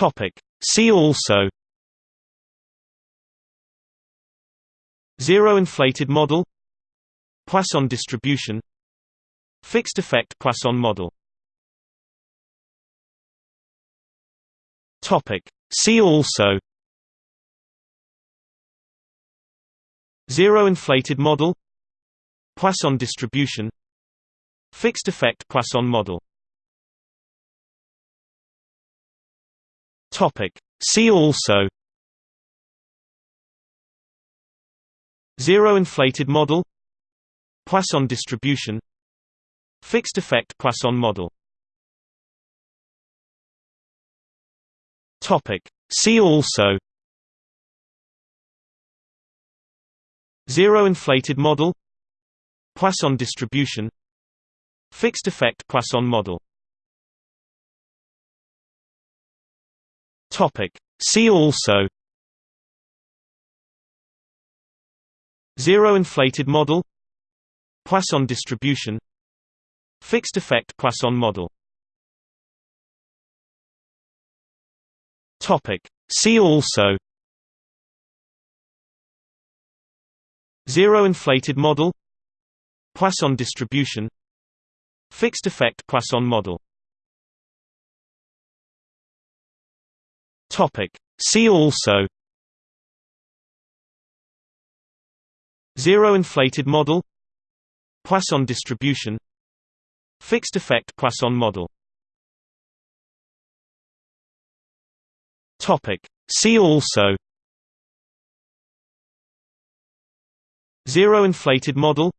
Topic. See also Zero inflated model Poisson distribution Fixed effect Poisson model Topic. See also Zero inflated model Poisson distribution Fixed effect Poisson model Topic. See also Zero inflated model Poisson distribution Fixed effect Poisson model Topic. See also Zero inflated model Poisson distribution Fixed effect Poisson model Topic. See also Zero inflated model Poisson distribution Fixed effect Poisson model Topic. See also Zero inflated model Poisson distribution Fixed effect Poisson model Topic. See also Zero inflated model Poisson distribution Fixed effect Poisson model Topic. See also Zero inflated model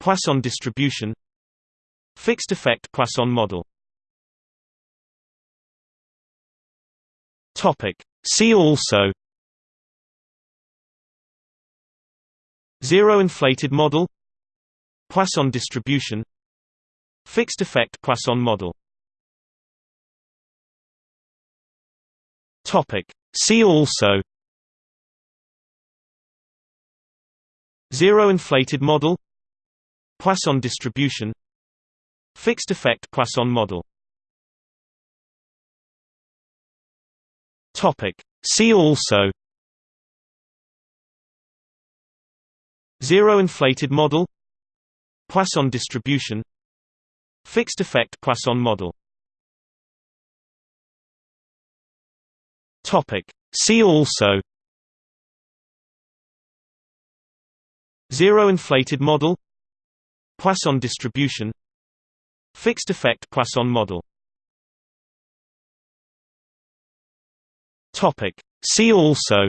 Poisson distribution Fixed effect Poisson model Topic. See also Zero inflated model Poisson distribution Fixed effect Poisson model Topic. See also Zero inflated model Poisson distribution Fixed effect Poisson model Topic. See also Zero inflated model Poisson distribution Fixed effect Poisson model Topic. See also Zero inflated model Poisson distribution Fixed effect Poisson model Topic. See also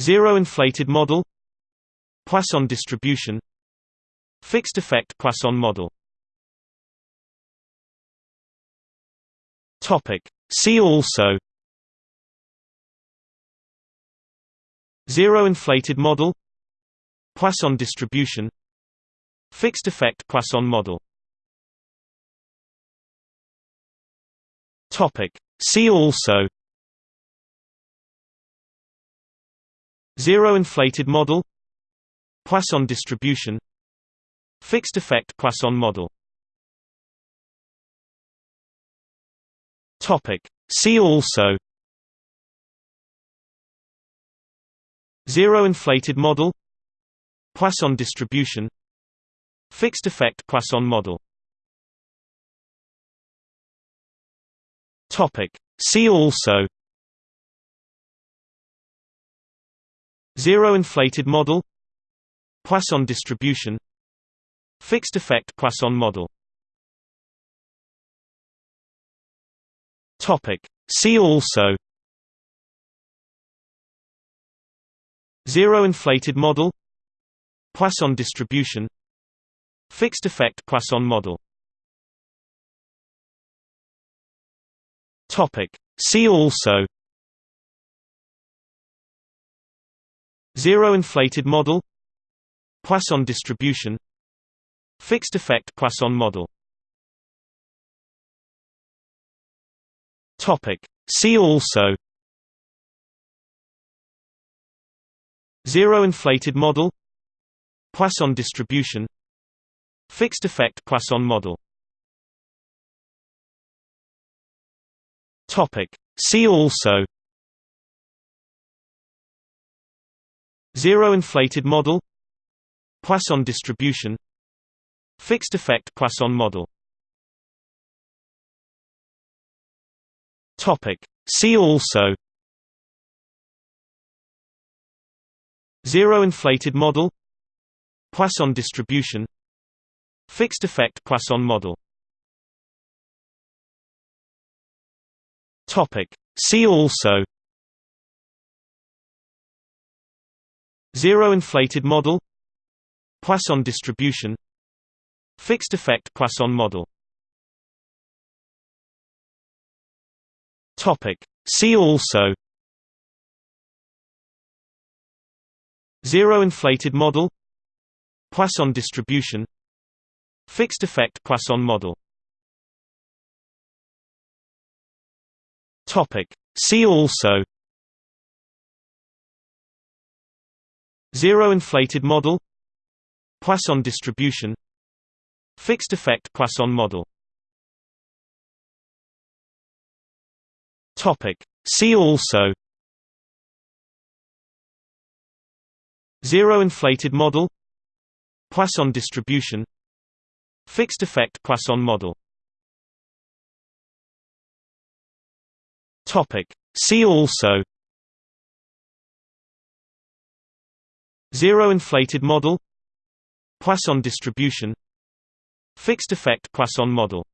Zero inflated model Poisson distribution Fixed effect Poisson model Topic. See also Zero inflated model Poisson distribution Fixed effect Poisson model Topic. See also Zero inflated model Poisson distribution Fixed effect Poisson model Topic. See also Zero inflated model Poisson distribution Fixed effect Poisson model Topic. See also. Zero inflated model. Poisson distribution. Fixed effect Poisson model. Topic. See also. Zero inflated model. Poisson distribution. Fixed effect Poisson model Topic. See also Zero inflated model Poisson distribution Fixed effect Poisson model Topic. See also Zero inflated model Poisson distribution Fixed effect Poisson model Topic. See also Zero inflated model Poisson distribution Fixed effect Poisson model Topic. See also Zero inflated model Poisson distribution Fixed effect Poisson model Topic. See also Zero inflated model Poisson distribution Fixed effect Poisson model Topic. See also Zero inflated model Poisson distribution Fixed effect Poisson model Topic. See also Zero inflated model Poisson distribution Fixed effect Poisson model Topic. See also Zero inflated model Poisson distribution Fixed effect Poisson model Topic. See also Zero inflated model Poisson distribution Fixed effect Poisson model